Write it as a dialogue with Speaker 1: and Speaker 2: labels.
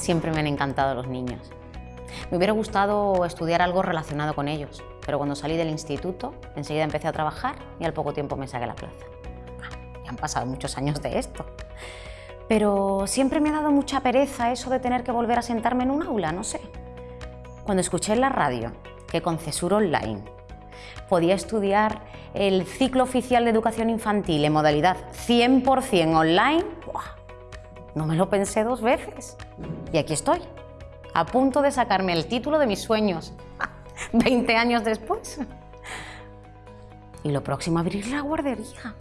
Speaker 1: Siempre me han encantado los niños. Me hubiera gustado estudiar algo relacionado con ellos, pero cuando salí del instituto, enseguida empecé a trabajar y al poco tiempo me saqué la plaza. Ya han pasado muchos años de esto. Pero siempre me ha dado mucha pereza eso de tener que volver a sentarme en un aula, no sé. Cuando escuché en la radio que con Cesur Online podía estudiar el ciclo oficial de educación infantil en modalidad 100% online, no me lo pensé dos veces. Y aquí estoy, a punto de sacarme el título de mis sueños, 20 años después. Y lo próximo, abrir la guardería.